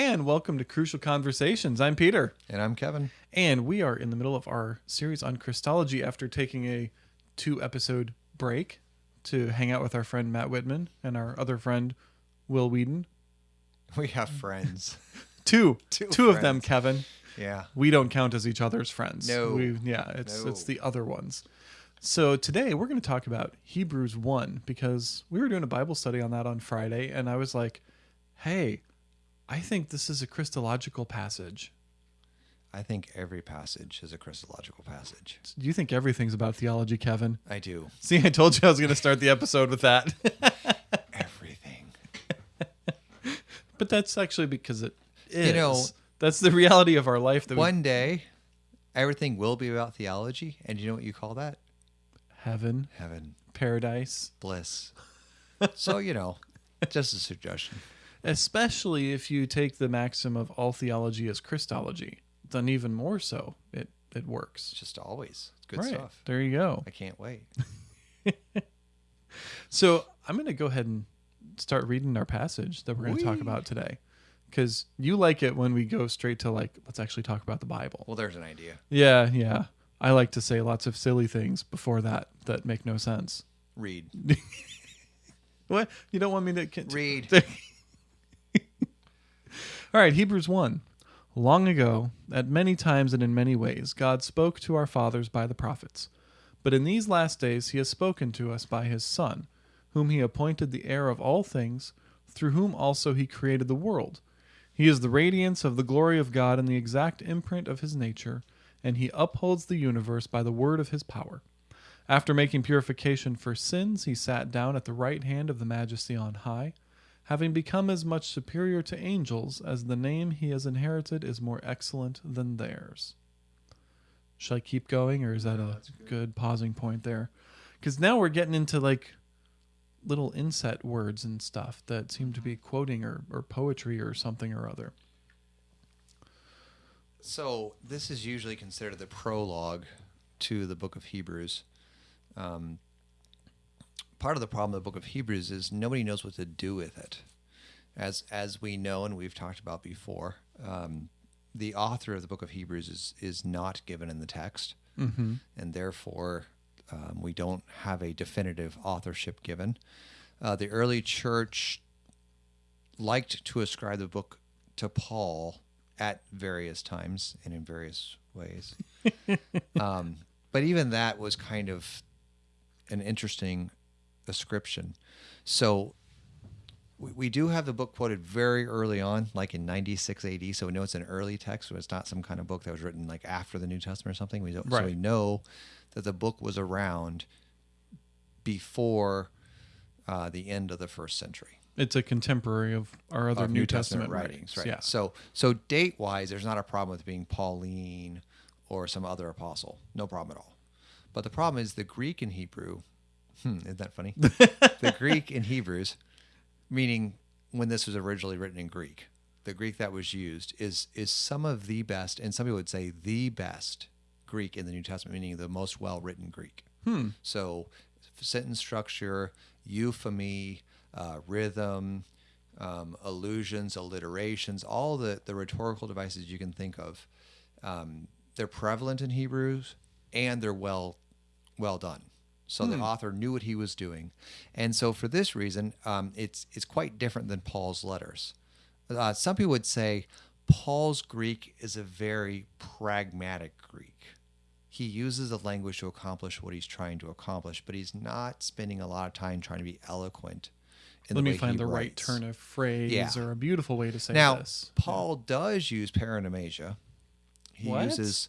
and welcome to Crucial Conversations. I'm Peter, And I'm Kevin. and we are in the middle of our series on Christology after taking a two episode break to hang out with our friend Matt Whitman and our other friend Will Weedon. We have friends. Two, Two two of them. Kevin. yeah. We don't count as each other's friends. No. We, yeah, it's No. it's the other ones. So today we're going to talk about Hebrews 1 because we were doing a Bible study on that on Friday and I was like, "Hey, I think this is a Christological passage." I think every passage is a Christological passage. Do you think everything's about theology, Kevin? I do. See, I told you I was going to start the episode with that. Everything. but that's actually because it is. You know- that's the reality of our life that we One day, everything will be about theology. And you know what you call that? heaven, Heaven, paradise, bliss. so, you know, just a suggestion. Especially if you take the maxim of all theology is Christology, then even more so it it works. Just always good right. stuff. There you go. I can't wait. So I'm going to go ahead and start reading our passage that we're going to talk about today. Because you like it when we go straight to like, let's actually talk about the Bible. Well, there's an idea. Yeah, yeah. I like to say lots of silly things before that that make no sense. Read. What? You don't want me to Read. All right, Hebrews 1. Long ago, at many times and in many ways, God spoke to our fathers by the prophets. But in these last days, he has spoken to us by his Son, whom he appointed the heir of all things, through whom also he created the world. He is the radiance of the glory of God and the exact imprint of his nature, and he upholds the universe by the word of his power. After making purification for sins, he sat down at the right hand of the majesty on high having become as much superior to angels as the name he has inherited is more excellent than theirs. Should I keep going, or is that a good. pausing point there? Because now we're getting into like little inset words and stuff that seem to be quoting or, or poetry or something or other. So this is usually considered the prologue to the book of Hebrews. Um, part of the problem of the book of Hebrews is nobody knows what to do with it. As as we know and we've talked about before, um, the author of the book of Hebrews is is not given in the text, Mm-hmm. and therefore um, we don't have a definitive authorship given. Uh, the early church liked to ascribe the book to Paul at various times and in various ways. um, but even that was kind of an interesting ascription. So we, we do have the book quoted very early on, like in 96 AD. So we know it's an early text, so it's not some kind of book that was written like after the New Testament or something. We don't, So we know that the book was around before uh, the end of the first century It's a contemporary of our other of New, Testament, writings. right? Yeah. So so date wise, there's not a problem with being Pauline or some other apostle. No problem at all. But the problem is the Greek and Hebrew. Hmm, isn't that funny? the Greek and Hebrews, meaning when this was originally written in Greek, the Greek that was used is is some of the best, and some people would say the best Greek in the New Testament, meaning the most well written Greek. Hmm. So, sentence structure, euphony, uh, rhythm, um, allusions, alliterations, all the, the rhetorical devices you can think of. Um, they're prevalent in Hebrews and they're well well done. So the author knew what he was doing, and so for this reason, um, it's it's quite different than Paul's letters. Uh, some people would say Paul's Greek is a very pragmatic Greek. He uses the language to accomplish what he's trying to accomplish, but he's not spending a lot of time trying to be eloquent. In Let the me find he the right turn of phrase Yeah. or a beautiful way to say Now, this. Paul does use paronomasia. He What? uses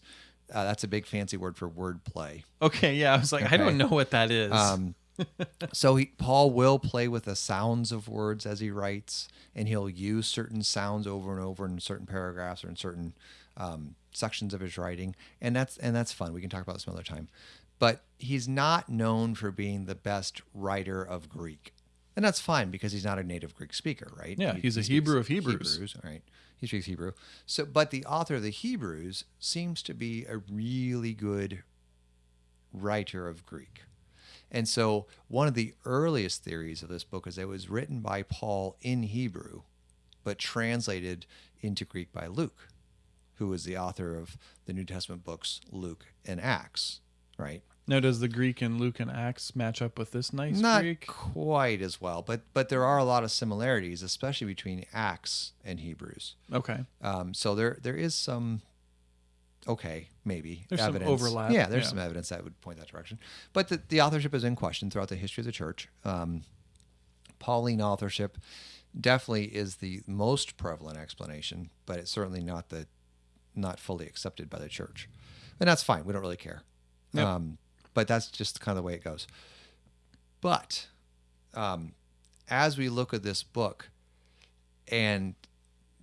uh, that's a big fancy word for wordplay. Okay, yeah, I was like, I don't know what that is. Um, so he, Paul will play with the sounds of words as he writes, and he'll use certain sounds over and over in certain paragraphs or in certain um, sections of his writing, and that's and that's fun. We can talk about this some other time. But he's not known for being the best writer of Greek, and that's fine because he's not a native Greek speaker, right? Yeah, He- he's a he Hebrew of Hebrews. Hebrews, all right? He speaks Hebrew. So, but the author of the Hebrews seems to be a really good writer of Greek. And so, one of the earliest theories of this book is that it was written by Paul in Hebrew but translated into Greek by Luke, who was the author of the New Testament books Luke and Acts, right? Now, does the Greek in Luke and Acts match up with this nice Not Greek? quite as well, but but there are a lot of similarities, especially between Acts and Hebrews. Okay. Um, so there there is some okay maybe There's some overlap, Yeah, there's yeah. some evidence that would point that direction, but the, the authorship is in question throughout the history of the church. Um, Pauline authorship definitely is the most prevalent explanation, but it's certainly not the not fully accepted by the church, and that's fine. We don't really care. Yep. Um, but that's just kind of the way it goes. But um, as we look at this book and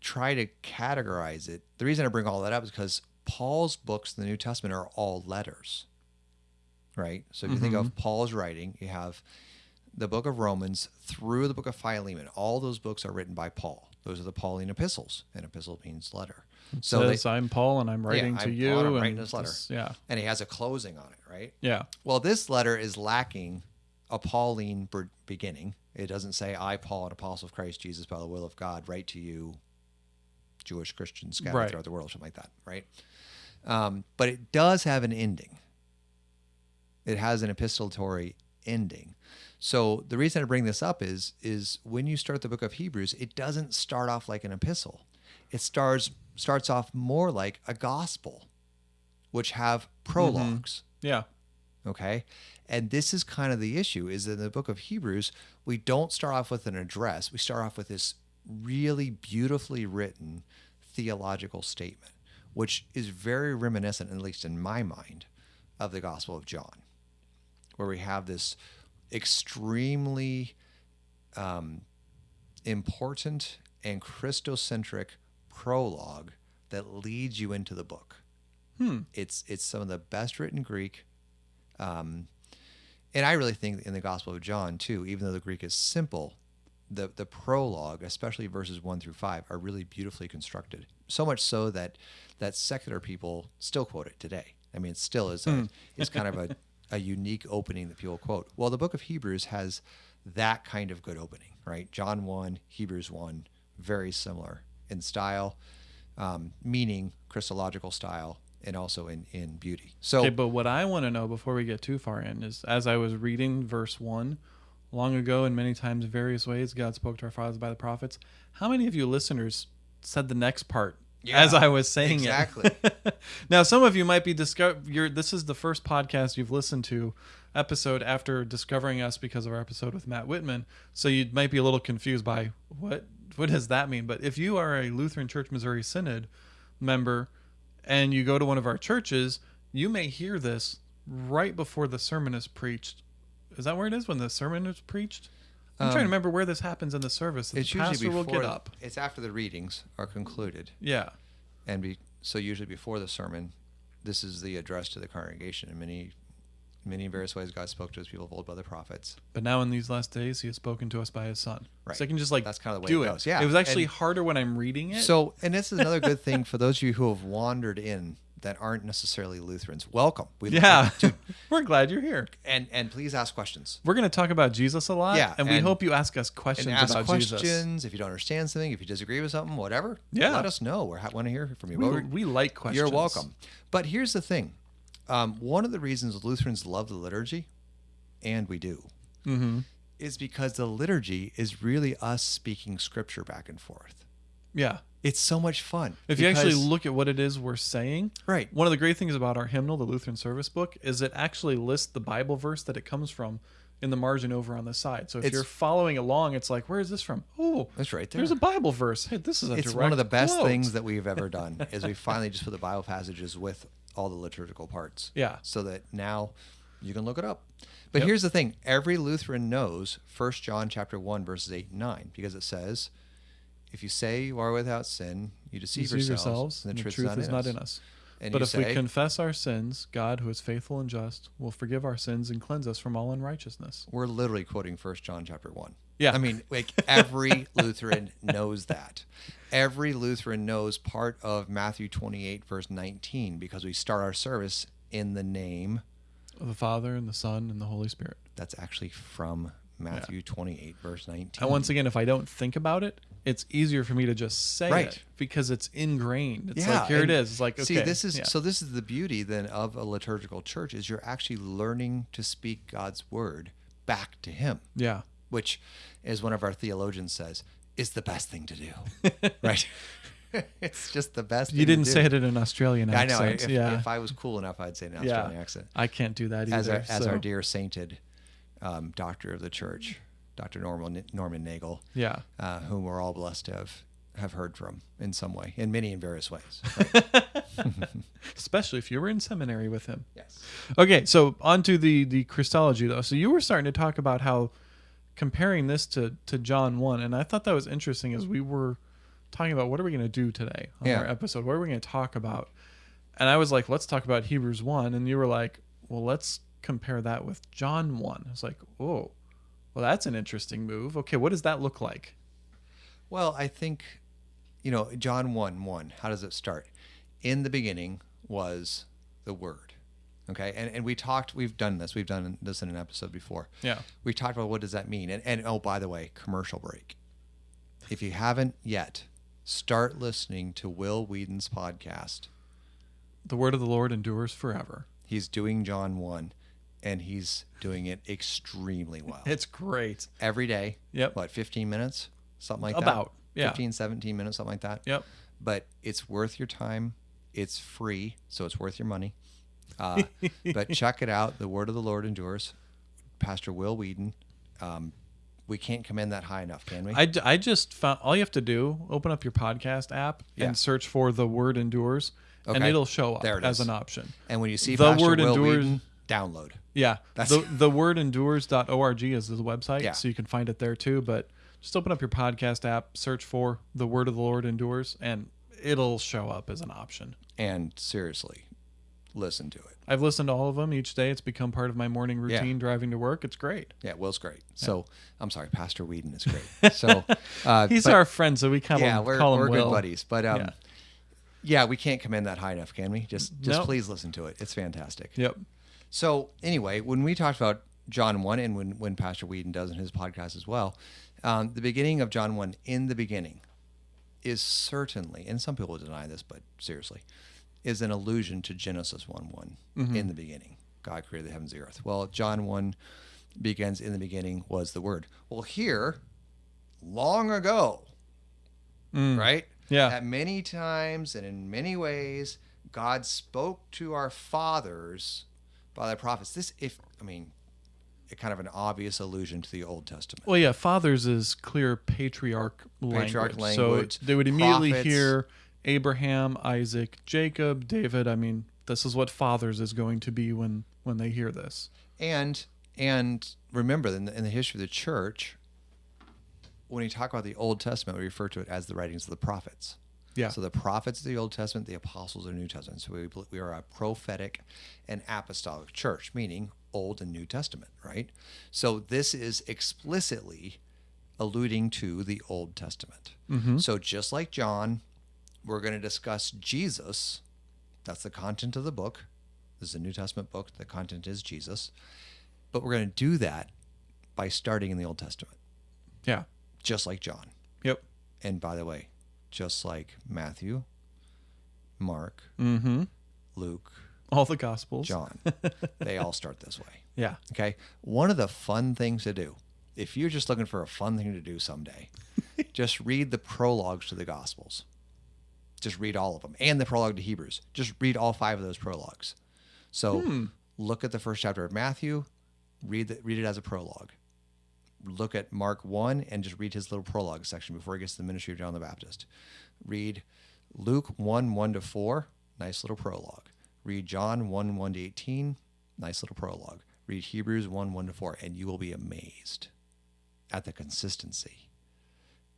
try to categorize it, the reason I bring all that up is because Paul's books in the New Testament are all letters, right? So if you think of Paul's writing, you have the book of Romans through the book of Philemon. All those books are written by Paul. Those are the Pauline epistles. An epistle means letter. So they- I'm Paul and I'm writing to I'm you. Paul and I'm writing this letter. this- yeah. and he has a closing on it, right? Yeah. Well, this letter is lacking a Pauline beginning. It doesn't say, I, Paul, an apostle of Christ Jesus, by the will of God, write to you, Jewish Christians scattered Right. throughout the world, something like that, right? Um, but it does have an ending. It has an epistolatory ending. So the reason I bring this up is is when you start the book of Hebrews, it doesn't start off like an epistle. It starts starts off more like a gospel, which have prologues. Yeah. okay? And this is kind of the issue is that in the book of hebrews we don't start off with an address. We start off with this really beautifully written theological statement which is very reminiscent at least in my mind of the gospel of john where we have this extremely um, important and christocentric prologue that leads you into the book Hmm. it's it's some of the best written Greek, um, and I really think in the Gospel of John too, even though the Greek is simple, the the prologue, especially verses one through five, are really beautifully constructed. So much so that that secular people still quote it today. I mean, it still is a, is kind of a, a unique opening that people quote. Well, the book of Hebrews has that kind of good opening, right? John one, Hebrews one, very similar in style, um, meaning Christological style, and also in in beauty. So Okay, but what I want to know before we get too far in is as I was reading verse 1, long ago and many times various ways, God spoke to our fathers by the prophets. How many of you listeners said the next part Yeah, as I was saying it? exactly. it? now, some of you might be discover you're this is the first podcast you've listened to episode after discovering us because of our episode with Matt Whitman. So you might be a little confused by what what does that mean? But if you are a Lutheran Church Missouri Synod member and you go to one of our churches, you may hear this right before the sermon is preached. Is that where it is when the sermon is preached? I'm trying to um, remember where this happens in the service. it's the usually pastor before will get up. It's after the readings are concluded, Yeah. and be so usually before the sermon, this is the address to the congregation. And many, many various ways, God spoke to His people of old by the prophets. But now in these last days, he has spoken to us by his son. Right. So I can just like That's kinda the way do it goes. Yeah. It was actually And- harder when I'm reading it. So, and this is another good thing for those of you who have wandered in that aren't necessarily Lutherans. Welcome. We yeah, we're glad you're here. and and please ask questions. We're going to talk about Jesus a lot. Yeah, and we hope you ask us questions And ask about questions Jesus. if you don't understand something, if you disagree with something, whatever. Yeah. let us know. We want to hear from you. We, we like questions. You're welcome. But here's the thing: um, one of the reasons Lutherans love the liturgy, and we do, Mm-hmm. is because the liturgy is really us speaking Scripture back and forth. Yeah. It's so much fun. If you actually look at what it is we're saying, right, one of the great things about our hymnal, the Lutheran Service Book, is it actually lists the Bible verse that it comes from in the margin over on the side. So if It's- you're following along, it's like, where is this from? Oh, that's right there. there's a Bible verse. Hey, this is a it's one of the best quote. things that we've ever done is we finally just put the Bible passages with all the liturgical parts. Yeah. So that now you can look it up. But Yep. here's the thing: every Lutheran knows 1 John chapter one verses eight and nine because it says, "If you say you are without sin, you deceive, yourselves, yourselves, and and the truth, is not in us. And but if we confess our sins, God, who is faithful and just, will forgive our sins and cleanse us from all unrighteousness. we're literally quoting 1 John chapter 1. Yeah. I mean, like every Lutheran knows that. Every Lutheran knows part of Matthew 28 verse 19 because we start our service in the name Of the Father and the Son and the Holy Spirit. that's actually from Matthew 28 verse 19. And once again, if I don't think about it, it's easier for me to just say Right. it because it's ingrained. It's Yeah, like here it and is. It's like okay, See, this is yeah. so. This is the beauty then of a liturgical church is you're actually learning to speak God's word back to Him, yeah. which, as one of our theologians says, is the best thing to do. right? it's just the best. You thing didn't do. say it in an Australian accent. I know. If, yeah. if I was cool enough, I'd say an yeah. Australian accent. I can't do that either. As our, as our dear sainted um, doctor of the church, Dr. Norman Norman Nagel, Yeah. uh, whom we're all blessed to have have heard from in some way, in many and various ways. Especially if you were in seminary with him. yes. Okay, so on to the the Christology though. So you were starting to talk about how comparing this to to John 1 and I thought that was interesting as we were talking about what are we going to do today on Yeah. our episode? What are we going to talk about? And I was like, let's talk about Hebrews 1 and you were like, well, let's compare that with John 1. I was like, "Oh. Well, that's an interesting move. Okay, what does that look like?" Well, I think, you know, John 1 1, how does it start? In the beginning was the Word. Okay. And, and we talked, we've done this, we've done this in an episode before. Yeah. We talked about what does that mean. And, and oh, by the way, commercial break. If you haven't yet, start listening to Will Weedon's podcast. The word of the Lord endures forever. He's doing John 1 and he's doing it extremely well. It's great. Every day. Yep. What, 15 minutes? Something like that? About. Yeah. 15, 17 minutes, something like that. Yep. but it's worth your time. It's free, so it's worth your money. Uh, but check it out. The word of the Lord endures. Pastor Will Weedon. Um, we can't commend that high enough, can we? I, I just found all you have to do open up your podcast app Yeah. and search for the word endures and it'll show up There it as an option and when you see The Pastor word Will endures- Weedon, download. yeah That's- the, the word endures.org is the website Yeah. so you can find it there too but just open up your podcast app search for the word of the lord endures and it'll show up as an option And seriously, listen to it. i've listened to all of them each day it's become part of my morning Yeah. routine driving to work it's great Yeah, Will's great. So I'm sorry, Pastor Weedon is great. So uh, he's but- our friend so we call yeah, him, we're, call we're Will. good buddies. But um, Yeah. yeah. we can't commend that high enough, can we? Just just Nope. please listen to it. It's fantastic. yep So anyway, when we talked about John one, and when when Pastor Weedon does in his podcast as well, um, the beginning of John one, in the beginning, is certainly, and some people deny this, but seriously, is an allusion to Genesis one one. Mm-hmm. In the beginning, God created the heavens and the earth. Well, John one begins in the beginning was the Word. Well, here, long ago, mm. right? Yeah. At many times and in many ways, God spoke to our fathers by the prophets. This, if I mean, kind of an obvious allusion to the Old Testament. Well, yeah, fathers is clear patriarch language. Patriarch So they would immediately prophets. hear Abraham, Isaac, Jacob, David. I mean, this is what fathers is going to be when when they hear this. And and remember, in the, in the history of the church, when you talk about the Old Testament, we refer to it as the writings of the prophets. Yeah. So the prophets of the Old Testament, the apostles of the New Testament. So we, we are a prophetic and apostolic church, meaning Old and New Testament, right? So this is explicitly alluding to the Old Testament. Mm-hmm. So just like John, we're going to discuss Jesus. That's the content of the book. This is a New Testament book. The content is Jesus. But we're going to do that by starting in the Old Testament, Yeah. just like John. Yep. And by the way, just like Matthew, Mark, Mm-hmm. Luke, All the gospels. John, they all start this way. Yeah. Okay. One of the fun things to do, if you're just looking for a fun thing to do someday, just read the prologues to the Gospels. Just read all of them and the prologue to Hebrews. Just read all five of those prologues. So hmm. look at the first chapter of Matthew, read, the, read it as a prologue. Look at Mark 1 and just read his little prologue section before he gets to the ministry of John the Baptist. Read Luke 1 1 to 4, nice little prologue. Read John 1 1 to 18, nice little prologue. Read Hebrews 1 1 to 4, and you will be amazed at the consistency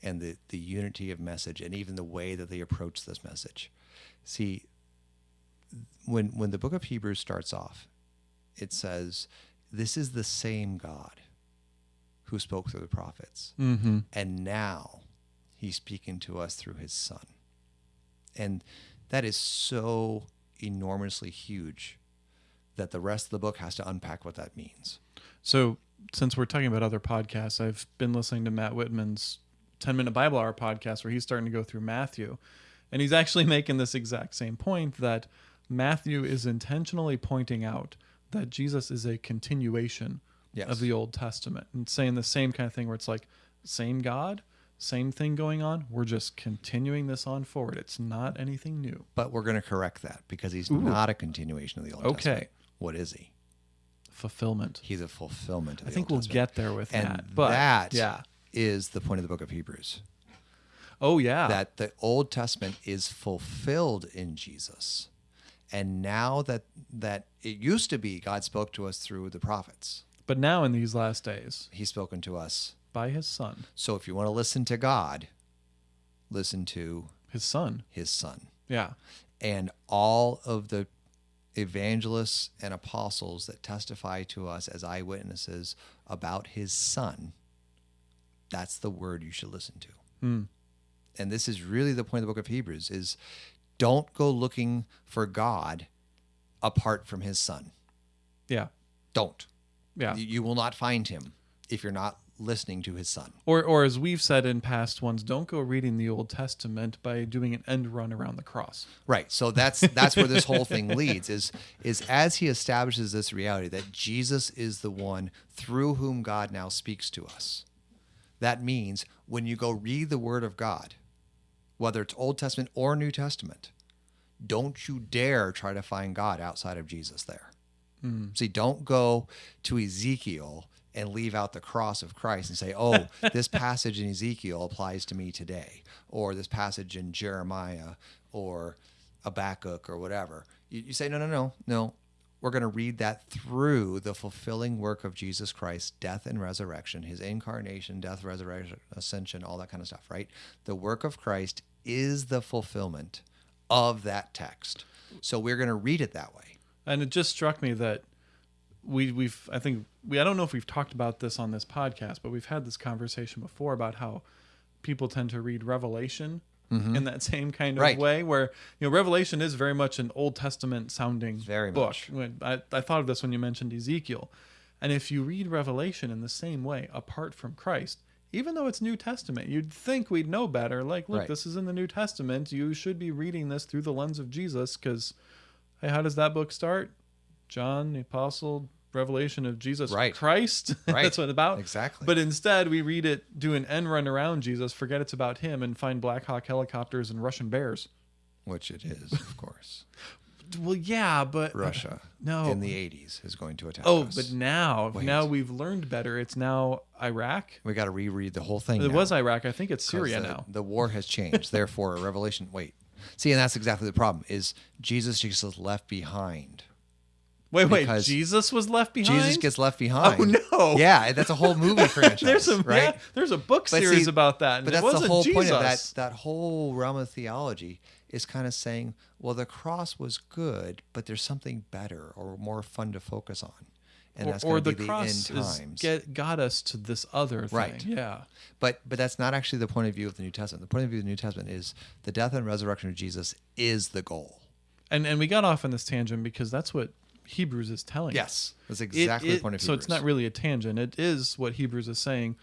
and the, the unity of message and even the way that they approach this message. See, when when the book of Hebrews starts off, it says, This is the same God who spoke through the prophets. Mm-hmm. And now he's speaking to us through his son. And that is so enormously huge that the rest of the book has to unpack what that means. So since we're talking about other podcasts, I've been listening to Matt Whitman's 10 Minute Bible Hour podcast where he's starting to go through Matthew. And he's actually making this exact same point that Matthew is intentionally pointing out that Jesus is a continuation Yes. of the Old Testament and saying the same kind of thing where it's like, same God, same thing going on. We're just continuing this on forward. It's not anything new. But we're going to correct that because he's not a continuation of the Old Okay. Testament. What is he? Fulfillment. He's a fulfillment of I think Old we'll Testament. get there with and that. But that yeah. Is the point of the book of Hebrews. Oh yeah. that the Old Testament is fulfilled in Jesus. And now that that it used to be God spoke to us through the prophets. but now in these last days, He's spoken to us. by his son, So if you want to listen to God, listen to his son. his son. Yeah. And all of the evangelists and apostles that testify to us as eyewitnesses about his son, that's the word you should listen to. Hmm. and this is really the point of the book of Hebrews is don't go looking for God apart from his son. Yeah. Don't. Yeah. You, you will not find him if you're not listening to his son. Or, or as we've said in past ones, don't go reading the Old Testament by doing an end run around the cross. Right. So that's that's where this whole thing leads is is as he establishes this reality that Jesus is the one through whom God now speaks to us. That means when you go read the word of God, whether it's Old Testament or New Testament, don't you dare try to find God outside of Jesus there. Hmm. See, don't go to Ezekiel and leave out the cross of Christ and say, oh, this passage in Ezekiel applies to me today, or this passage in Jeremiah or Habakkuk or whatever. You, you say, no, no, no, no. We're going to read that through the fulfilling work of Jesus Christ, death and resurrection, his incarnation, death, resurrection, ascension, all that kind of stuff, right? The work of Christ is the fulfillment of that text. So we're going to read it that way. And it just struck me that we we've I think we I don't know if we've talked about this on this podcast, but we've had this conversation before about how people tend to read Revelation Mm-hmm. in that same kind of Right. way where you know Revelation is very much an Old Testament sounding Very book. much. I, I thought of this when you mentioned Ezekiel. And if you read Revelation in the same way, apart from Christ, even though it's New Testament, you'd think we'd know better. Like, look, Right. this is in the New Testament. You should be reading this through the lens of Jesus because, hey, how does that book start? John, the apostle, revelation of Jesus Right. Christ. Right. That's what it's about. Exactly. But instead, we read it, do an end run around Jesus, forget it's about him, and find Black Hawk helicopters and Russian bears. Which it is, of course. Well, yeah, but Russia No. in the 80s is going to attack Oh, us. but now, Wait. now we've learned better. It's now Iraq. we got to reread the whole thing. It now, was Iraq. I think it's Syria the, now. The war has changed. Therefore, a Revelation. Wait. See, and that's exactly the problem. Is Jesus just is left behind? Wait, wait. Jesus was left behind. Jesus gets left oh, behind. Oh, no. Yeah, that's a whole movie franchise. there's a right. yeah, there's a book But series see, about that. And But it that's wasn't the whole Jesus. point of that. That whole realm of theology is kind of saying, well, the cross was good, but there's something better or more fun to focus on, and or, that's or going the to be the cross end is times. get got us to this other thing. Right. Yeah. But but that's not actually the point of view of the New Testament. The point of view of the New Testament is the death and resurrection of Jesus is the goal. And and we got off on this tangent because that's what Hebrews is telling. us. Yes, that's exactly it- the point of So it's not really a tangent. It is what Hebrews is saying.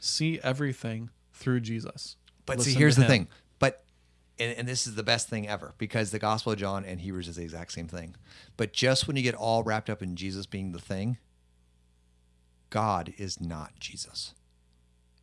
See everything through Jesus. But Listen see, here's the him. thing. But and, and this is the best thing ever because the Gospel of John and Hebrews is the exact same thing. But just when you get all wrapped up in Jesus being the thing, God is not Jesus.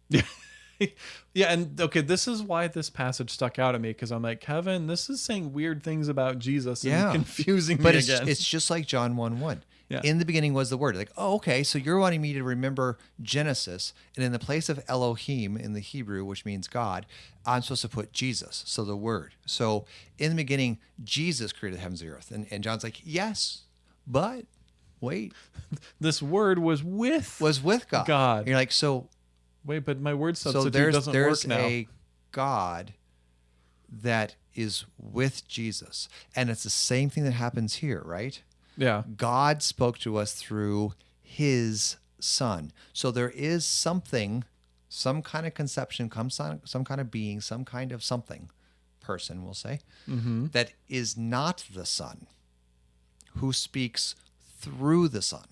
yeah, and okay, this is why this passage stuck out at me because I'm like, Kevin, this is saying weird things about Jesus and Yeah. confusing But me it's, again. it's just like John 1 1. Yeah. In the beginning was the Word. Like, oh, okay, so you're wanting me to remember Genesis, and in the place of Elohim in the Hebrew, which means God, I'm supposed to put Jesus, so the Word. So in the beginning, Jesus created the heavens and the earth. And, and John's like, yes, but wait, this word was with. was with God. God. And you're like, so Wait, but my word so substitute there's doesn't there's work now. a God that is with Jesus. And it's the same thing that happens here, right? yeah. God spoke to us through his son. So there is something, some kind of conception, come some, some kind of being, some kind of something, person, we'll say, mm-hmm. that is not the son, who speaks through the son.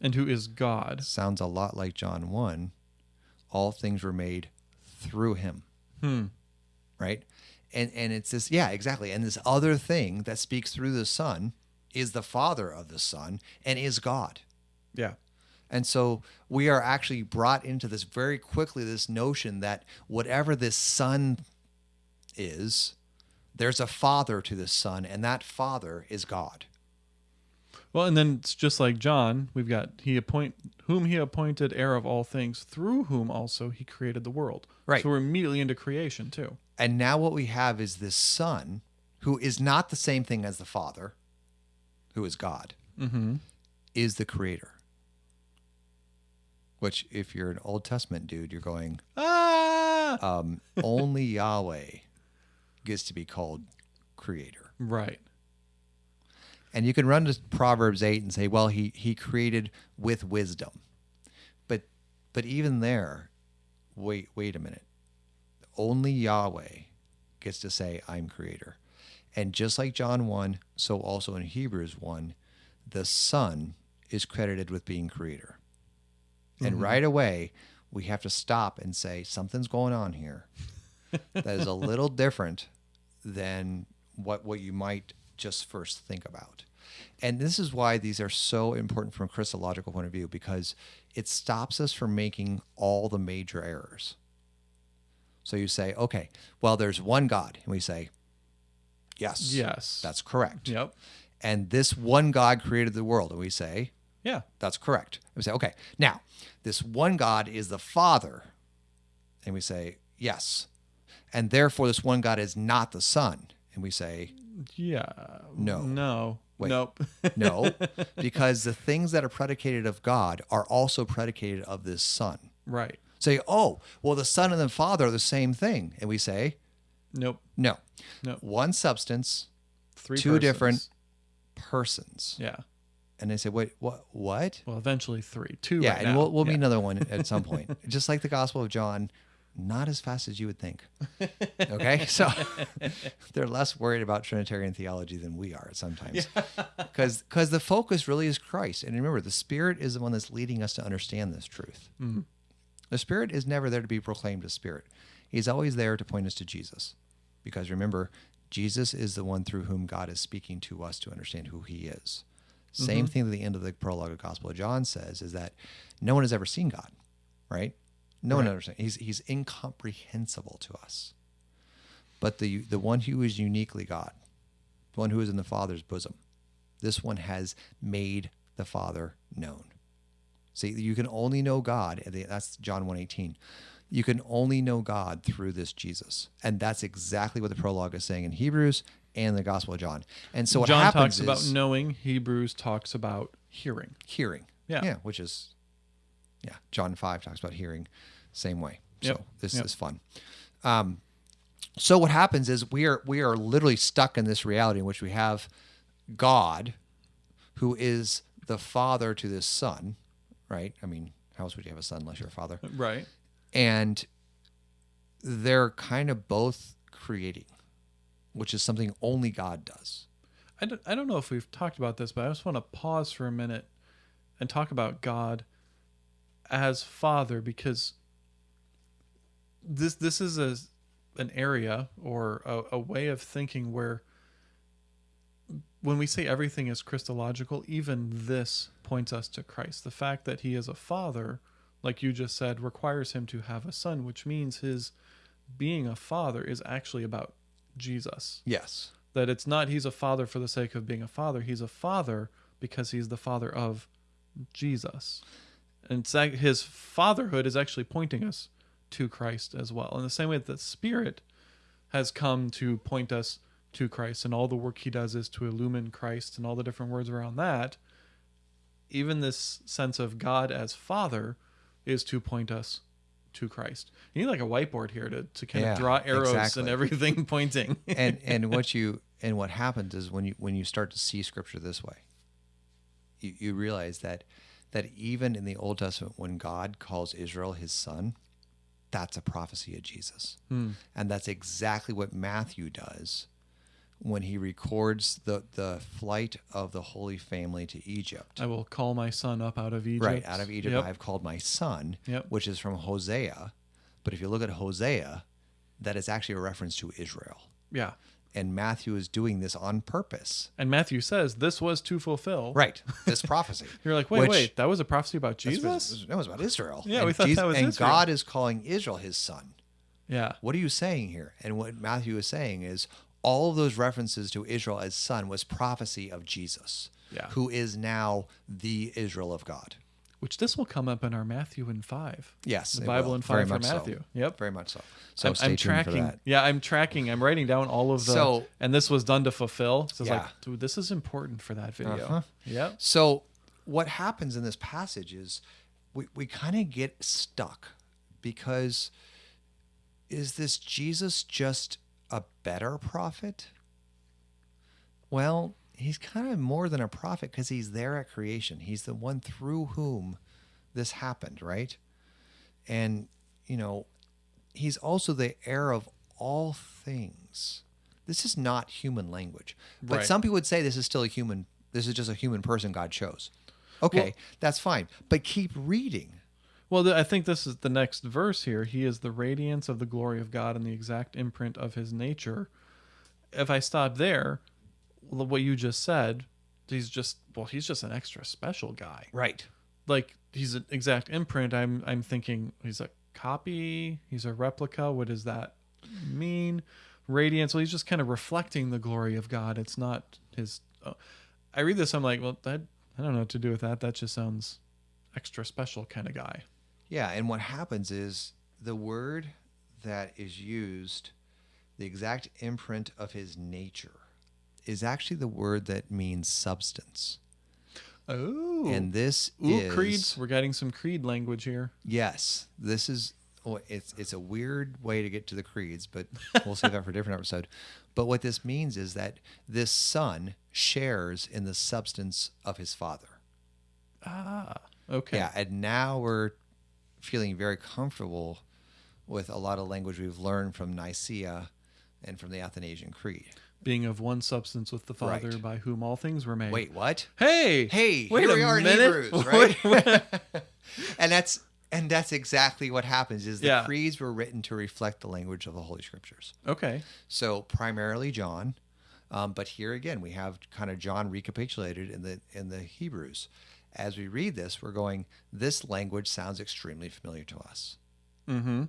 And who is God? Sounds a lot like John 1. All things were made through him. Hmm. Right? And and it's this yeah, exactly. And this other thing that speaks through the Son is the Father of the Son and is God. Yeah. And so we are actually brought into this very quickly this notion that whatever this son is, there's a father to this son, and that father is God. Well, and then it's just like John, we've got he appoint whom he appointed heir of all things, through whom also he created the world. Right. So we're immediately into creation too. And now what we have is this son who is not the same thing as the father, who is God, Mm-hmm. is the creator. Which, if you're an Old Testament dude, you're going, Ah. um, only Yahweh gets to be called creator. Right. And you can run to Proverbs 8 and say, well, he, he created with wisdom. But but even there, wait, wait a minute. Only Yahweh gets to say, I'm creator. And just like John 1, so also in Hebrews 1, the Son is credited with being creator. And mm-hmm. right away, we have to stop and say, something's going on here that is a little different than what, what you might just first think about. And this is why these are so important from a Christological point of view, because it stops us from making all the major errors. So you say, okay, well, there's one God. And we say, yes, Yes. that's correct. Yep. And this one God created the world. And we say, Yeah. that's correct. And we say, okay, now this one God is the Father. And we say, yes. And therefore, this one God is not the Son. And we say, Yeah. No. No. Wait. Nope. no, because the things that are predicated of God are also predicated of this Son. right. Say, oh, well, the Son and the Father are the same thing. And we say, Nope. no. No. One substance, Three two persons. different persons. Yeah. And they say, wait, what? What? Well, eventually three. Two. Yeah, right and now. we'll, we'll yeah. meet another one at some point. Just like the Gospel of John, not as fast as you would think. Okay, so they're less worried about Trinitarian theology than we are sometimes, because because the focus really is Christ. And remember, the Spirit is the one that's leading us to understand this truth. Mm-hmm. The Spirit is never there to be proclaimed as Spirit; He's always there to point us to Jesus, because remember, Jesus is the one through whom God is speaking to us to understand who He is. Same mm-hmm. thing at the end of the prologue of the Gospel of John says is that no one has ever seen God, right? No one Right. understands. He's he's incomprehensible to us. But the the one who is uniquely God, the one who is in the Father's bosom, this one has made the Father known. See, you can only know God. That's John 1.18. You can only know God through this Jesus. And that's exactly what the prologue is saying in Hebrews and the Gospel of John. And so what John happens talks about knowing. Hebrews talks about hearing. hearing. Yeah. Yeah, which is yeah, John 5 talks about hearing same way. So Yep. this Yep. is fun. Um so what happens is we are we are literally stuck in this reality in which we have God who is the father to this son, right? I mean, how else would you have a son unless you're a father? Right. and they're kind of both creating, which is something only God does. I don't, I don't know if we've talked about this, but I just want to pause for a minute and talk about God as Father because this this is a an area or a, a way of thinking where when we say everything is Christological, even this points us to Christ. The fact that he is a father, like you just said, requires him to have a son, which means his being a father is actually about Jesus Yes. that it's not he's a father for the sake of being a father he's a father because he's the father of jesus and his fatherhood is actually pointing us to christ as well. In the same way that the spirit has come to point us to christ and all the work he does is to illumine christ and all the different words around that even this sense of god as father is to point us to christ. You need like a whiteboard here to, to kind Yeah, of draw arrows exactly. and everything pointing. And and what you and what happens is when you when you start to see scripture this way you, you realize that that even in the old testament when god calls israel his son that's a prophecy of jesus Hmm. and that's exactly what matthew does when he records the the flight of the holy family to egypt I will call my son up out of Egypt. right out of egypt Yep. i have called my son Yep. which is from hosea But if you look at Hosea, that is actually a reference to Israel. Yeah. And Matthew is doing this on purpose. And Matthew says this was to fulfill. Right. This prophecy. You're like, wait, Which- wait, that was a prophecy about Jesus? that was about Israel. Yeah, and we thought that was And Israel. God is calling Israel his son. yeah. What are you saying here? And what Matthew is saying is all of those references to Israel as son was prophecy of Jesus, Yeah. who is now the Israel of God. Which this will come up in our Matthew in five. Yes, The Bible will. in Very five for much so. Matthew. Yep. Very much so. So I'm, I'm tracking. Yeah, I'm tracking. I'm writing down all of the. So- and this was done to fulfill. So it's Yeah. like, dude, this is important for that video. Uh-huh. Yep. So what happens in this passage is we, we kind of get stuck because is this Jesus just a better prophet? Well, he's kind of more than a prophet because he's there at creation. He's the one through whom this happened, right? And, you know, he's also the heir of all things. This is not human language. But Right. some people would say this is still a human, this is just a human person God chose. Okay, Well- that's fine. But keep reading. Well, I think this is the next verse here. He is the radiance of the glory of God and the exact imprint of his nature. If I stop there, what you just said, he's just well, he's just an extra special guy. Right. Like he's an exact imprint. I'm I'm thinking he's a copy. He's a replica. What does that mean? Radiance. Well, he's just kind of reflecting the glory of God. It's not his. Uh, I read this. I'm like, well, that I don't know what to do with that. That just sounds extra special kind of guy. Yeah, and what happens is the word that is used, the exact imprint of his nature, is actually the word that means substance. Oh. And this Ooh, is creed. We're getting some creed language here. Yes, this is. Oh, it's it's a weird way to get to the creeds, but we'll save that for a different episode. But what this means is that this son shares in the substance of his father. Ah. Okay. Yeah, and now we're feeling very comfortable with a lot of language we've learned from Nicaea and from the Athanasian Creed. Being of one substance with the Father, Right. by whom all things were made. Wait, what? Hey. Hey, Wait here we are minute. in Hebrews, right? and that's and that's exactly what happens is the Yeah. creeds were written to reflect the language of the Holy Scriptures. okay. So primarily John, um, but here again we have kind of John recapitulated in the in the Hebrews. As we read this, we're going. This language sounds extremely familiar to us, Mm-hmm.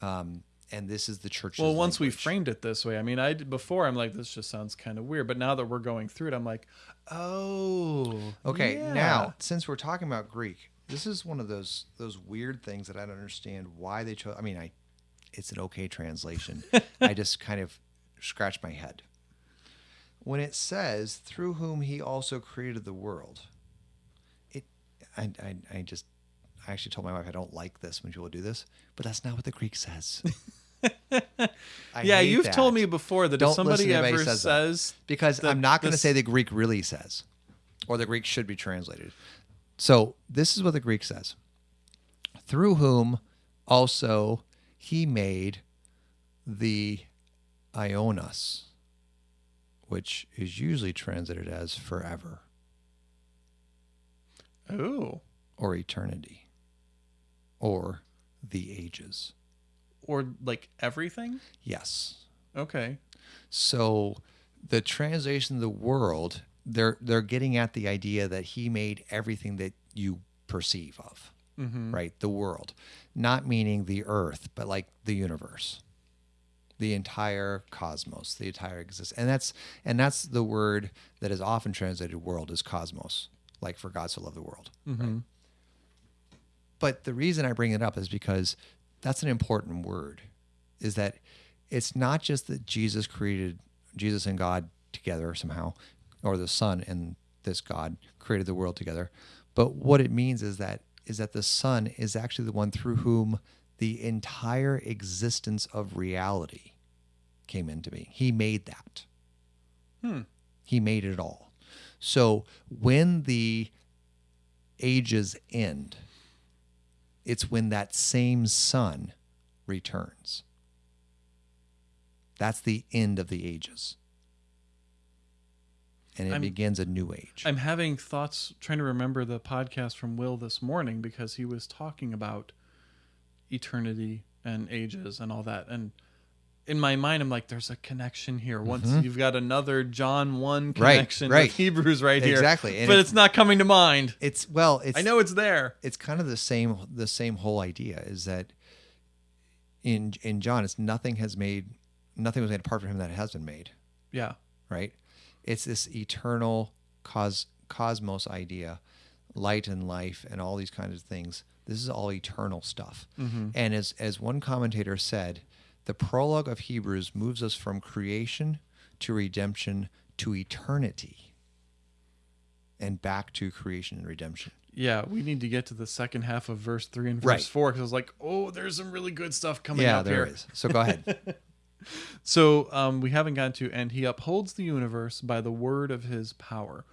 um, and this is the church. Well, once we language. framed it this way, I mean, I did- before I'm like, this just sounds kind of weird, but now that we're going through it, I'm like, oh. Okay, yeah. now since we're talking about Greek, this is one of those those weird things that I don't understand why they chose. I mean, I it's an okay translation. I just kind of scratch my head when it says through whom he also created the world. It, I, I, I just. I actually told my wife I don't like this when people do this, but that's not what the Greek says. Yeah, you've that. told me before that Don't if somebody listen to anybody ever says says, because the- I'm not going to say the Greek really says, or the Greek should be translated. So this is what the Greek says: through whom also he made the aionas, which is usually translated as forever oh, or eternity or the ages. or like everything? Yes. Okay. So the translation of the world, they're they're getting at the idea that he made everything that you perceive of, Mm-hmm. right? The world, not meaning the earth, but like the universe, the entire cosmos, the entire existence, and that's and that's the word that is often translated world is cosmos, like for God so loved the world. Mm-hmm. But the reason I bring it up is because that's an important word. Is that it's not just that Jesus created Jesus and God together somehow, or the Son and this God created the world together, but what it means is that is that the Son is actually the one through whom the entire existence of reality came into being. He made that. Hmm. He made it all. So when the ages end, it's when that same Son returns. That's the end of the ages. And it I'm- begins a new age. I'm having thoughts trying to remember the podcast from Will this morning because he was talking about eternity and ages and all that. And in my mind, I'm like, there's a connection here. Once Mhm. you've got another John 1 connection right. with Hebrews right here. Exactly, and But it- it's not coming to mind. It's well, it's I know it's there. it's kind of the same the same whole idea is that in in John it's nothing has made nothing was made apart from him that has been made, Yeah. right? It's this eternal cos cosmos idea, light and life and all these kinds of things. This is all eternal stuff. Mm-hmm. And as as one commentator said, the prologue of Hebrews moves us from creation to redemption to eternity and back to creation and redemption. Yeah, we need to get to the second half of verse 3 and verse Right. 4 because I was like, oh, there's some really good stuff coming yeah, up there here. is. So go ahead. So um, we haven't gotten to, and he upholds the universe by the word of his power.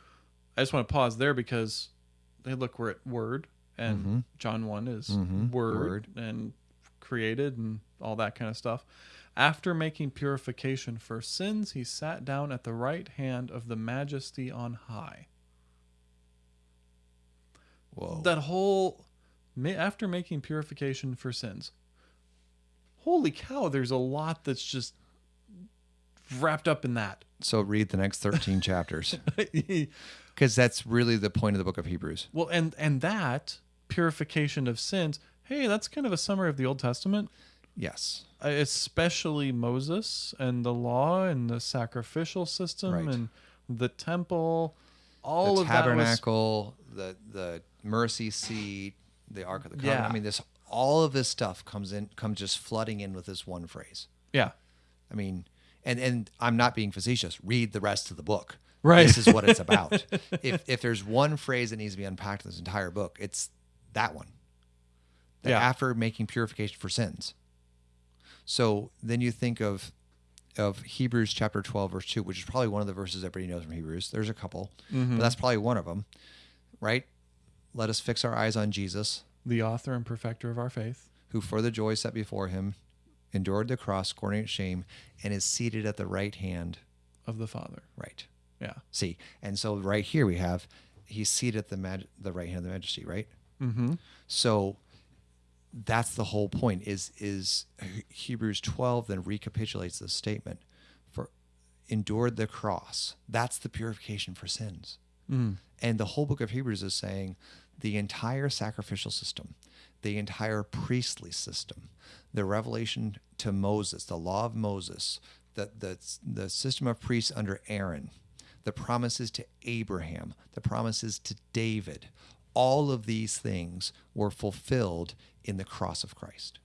I just want to pause there because they look we're at word, and Mhm. John one is Mhm. word, Word. and created and all that kind of stuff. After making purification for sins, he sat down at the right hand of the Majesty on high. Whoa. That whole after making purification for sins. Holy cow! There's a lot that's just wrapped up in that. so read the next 13 chapters because that's really the point of the book of Hebrews. Well, and and that purification of sins. Hey, that's kind of a summary of the Old Testament, Yes. uh, especially Moses and the law and the sacrificial system Right. and the temple. All the of that was tabernacle, the the mercy seat, the ark of the covenant. Yeah. I mean this all of this stuff comes in comes just flooding in with this one phrase. yeah, I mean, and and I'm not being facetious. Read the rest of the book. Right. This is what it's about. if if there's one phrase that needs to be unpacked in this entire book, it's that one. That Yeah. after making purification for sins. So then you think of of Hebrews chapter 12 verse 2, which is probably one of the verses everybody knows from Hebrews. There's a couple, Mm-hmm. but that's probably one of them. Right? Let us fix our eyes on Jesus, the author and perfecter of our faith. who for the joy set before him endured the cross, scorning its shame, and is seated at the right hand. of the Father. Right. Yeah. See, and so right here we have he's seated at the mag- the right hand of the majesty, right? Mm-hmm. So that's the whole point. Is is Hebrews twelve then recapitulates this statement for endured the cross. That's the purification for sins. Mm. And the whole book of Hebrews is saying the entire sacrificial system, the entire priestly system, the revelation to Moses, the law of Moses, the, the, the system of priests under Aaron, the promises to Abraham, the promises to David, all of these things were fulfilled in the cross of Christ.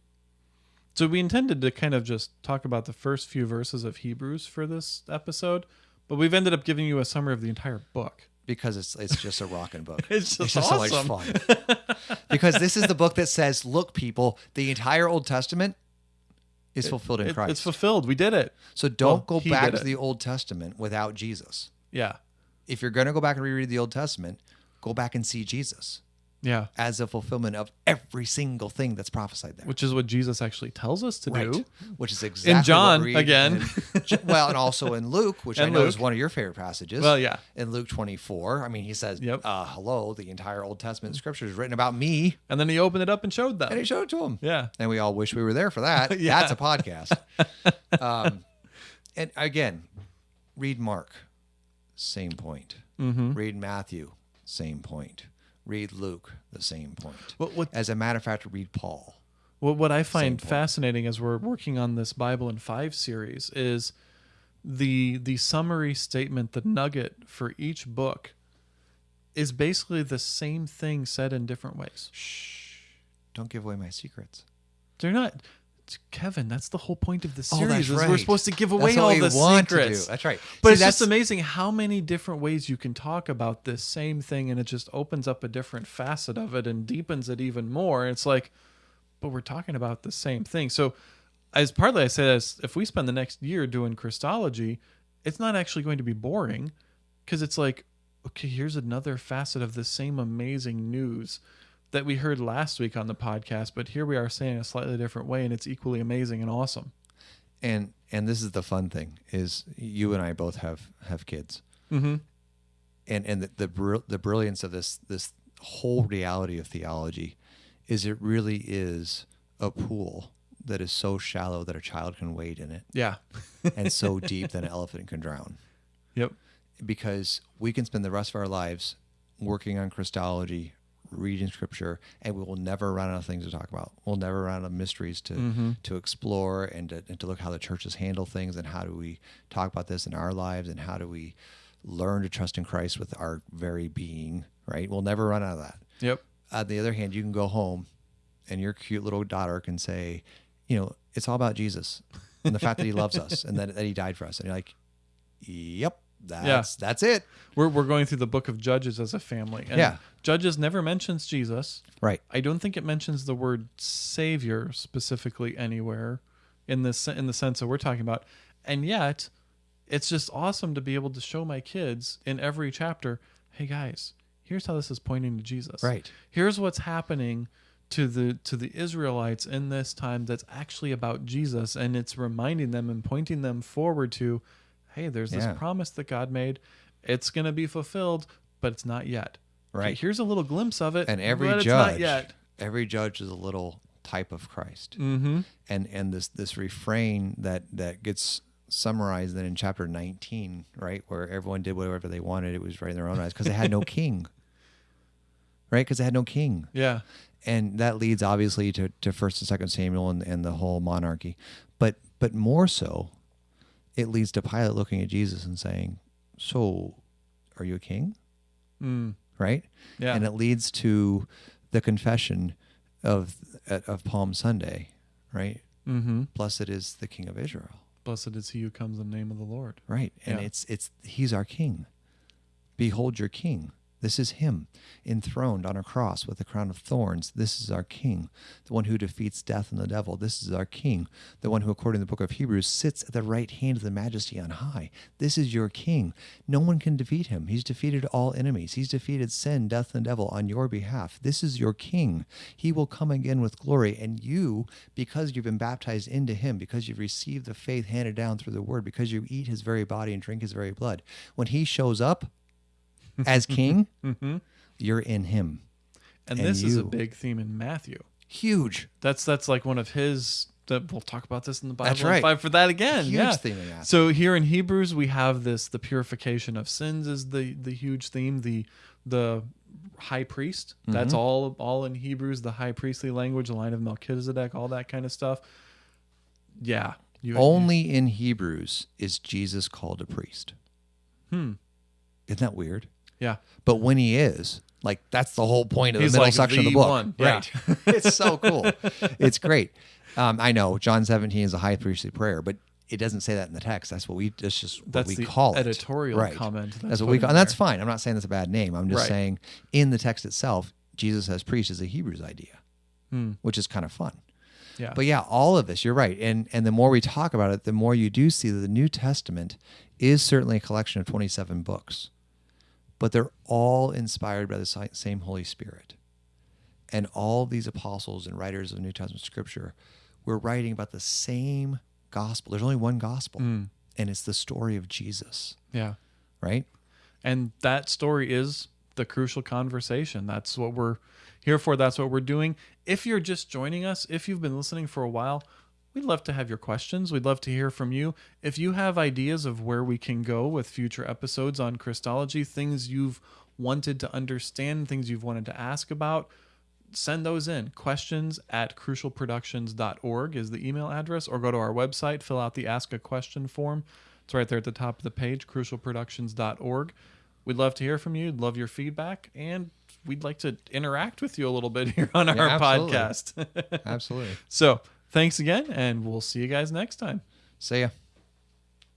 So we intended to kind of just talk about the first few verses of Hebrews for this episode, but we've ended up giving you a summary of the entire book. because it's it's just a rocking book. It's just so awesome. much fun. because this is the book that says, "Look, people, the entire Old Testament is fulfilled in It- Christ." it's fulfilled. We did it. so don't well, go back to the Old Testament without Jesus. Yeah. If you're going to go back and reread the Old Testament, go back and see Jesus Yeah. as a fulfillment of every single thing that's prophesied there. Which is what Jesus actually tells us to Right. do. Which is exactly in John, again. in- well, and also in Luke, which I And know is one of your favorite passages. Well, yeah. In Luke 24, I mean, he says, Yep. uh, "Hello, the entire Old Testament scripture is written about me," And then he opened it up and showed them. and he showed it to him. Yeah. And we all wish we were there for that. Yeah. That's a podcast. um, and again, read Mark, same point. Mm-hmm. Read Matthew, same point. Read Luke, the same point. What, what, As a matter of fact, read Paul. what, what I find fascinating as we're working on this Bible in Five series is the the summary statement, the nugget for each book is basically the same thing said in different ways. Shh. Don't give away my secrets. They're not Kevin, that's the whole point of the Oh, series. that's is We're right. supposed to give That's away what all we the want to secrets. do. That's right. But See, it's just that's- amazing how many different ways you can talk about this same thing and it just opens up a different facet of it and deepens it even more. And It's like, but we're talking about the same thing. So as partly I say this, if we spend the next year doing Christology, it's not actually going to be boring because it's like, okay, here's another facet of the same amazing news that we heard last week on the podcast, but here we are saying it a slightly different way and it's equally amazing and awesome. and and this is the fun thing is you and I both have have kids. Mm-hmm. and and the the, br- the brilliance of this this whole reality of theology is it really is a pool that is so shallow that a child can wade in it, Yeah. and so deep that an elephant can drown. Yep. Because we can spend the rest of our lives working on Christology, reading scripture, and we will never run out of things to talk about. We'll never run out of mysteries to Mm-hmm. to explore and to, and to look how the churches handle things and how do we talk about this in our lives and how do we learn to trust in Christ with our very being, right? We'll never run out of that. Yep. On the other hand, you can go home and your cute little daughter can say, you know, it's all about Jesus and the fact that he loves us and that, that he died for us. And you're like, yep, that's, that's it. We're, we're going through the book of Judges as a family. And Yeah. Judges never mentions Jesus. Right. I don't think it mentions the word savior specifically anywhere in this in the sense that we're talking about. And yet, it's just awesome to be able to show my kids in every chapter, hey guys, here's how this is pointing to Jesus. Right. Here's what's happening to the to the Israelites in this time that's actually about Jesus and it's reminding them and pointing them forward to hey, there's this Yeah. promise that God made. It's going to be fulfilled, but it's not yet. Okay, Right. here's a little glimpse of it. And every but it's not judge, yet. every judge is a little type of Christ. Mm-hmm. and and this this refrain that that gets summarized then in chapter 19 right where everyone did whatever they wanted it was right in their own eyes because they had no king right because they had no king Yeah. and that leads obviously to, to first and second samuel and, and the whole monarchy but but more so it leads to pilate looking at jesus and saying so are you a king Mm. right Yeah. and it leads to the confession of of palm sunday right mm-hmm. blessed is the king of israel Blessed is he who comes in the name of the Lord. right and Yeah. it's it's he's our king behold your king this is him enthroned on a cross with a crown of thorns. This is our king the one who defeats death and the devil. This is our king the one who according to the book of hebrews sits at the right hand of the majesty on high. This is your king. No one can defeat him. He's defeated all enemies. He's defeated sin death and devil on your behalf. This is your king. He will come again with glory and you because you've been baptized into him because you've received the faith handed down through the word because you eat his very body and drink his very blood when he shows up as king Mm-hmm. you're in him And, And this is a big theme in Matthew. huge That's that's like one of his. That we'll talk about this in the Bible. That's right. Fight for that again. huge yeah. theme So here in Hebrews we have this the purification of sins is the the huge theme the the high priest that's Mm-hmm. all all in Hebrews the high priestly language the line of Melchizedek all that kind of stuff yeah you only in hebrews is jesus called a priest Hmm. isn't that weird yeah. But when he is like that's the whole point of He's the middle like section of the the book. one, yeah. right. It's so cool. It's great. Um, i know john 17 is a high priestly prayer but it doesn't say that in the text. That's what we that's just what That's we the call it. editorial right. comment that's that's what we call and that's fine. I'm not saying that's a bad name. I'm just Right. saying in the text itself jesus as priest is a hebrews idea Hmm. which is kind of fun. Yeah. But yeah, all of this, you're right. And and the more we talk about it, the more you do see that the New Testament is certainly a collection of 27 books. But they're all inspired by the same Holy Spirit. And all these apostles and writers of New Testament scripture were writing about the same gospel. There's only one gospel, Mm. and it's the story of Jesus, yeah right? And that story is the crucial conversation. That's what we're here for. That's what we're doing. If you're just joining us, if you've been listening for a while, we'd love to have your questions. We'd love to hear from you. If you have ideas of where we can go with future episodes on Christology, things you've wanted to understand, things you've wanted to ask about, send those in. Questions at crucialproductions.org is the email address, or go to our website, fill out the Ask a Question form. It's right there at the top of the page, crucialproductions.org. We'd love to hear from you. Love your feedback, and we'd like to interact with you a little bit here on our absolutely. podcast. Absolutely. so, thanks again, and we'll see you guys next time. See ya.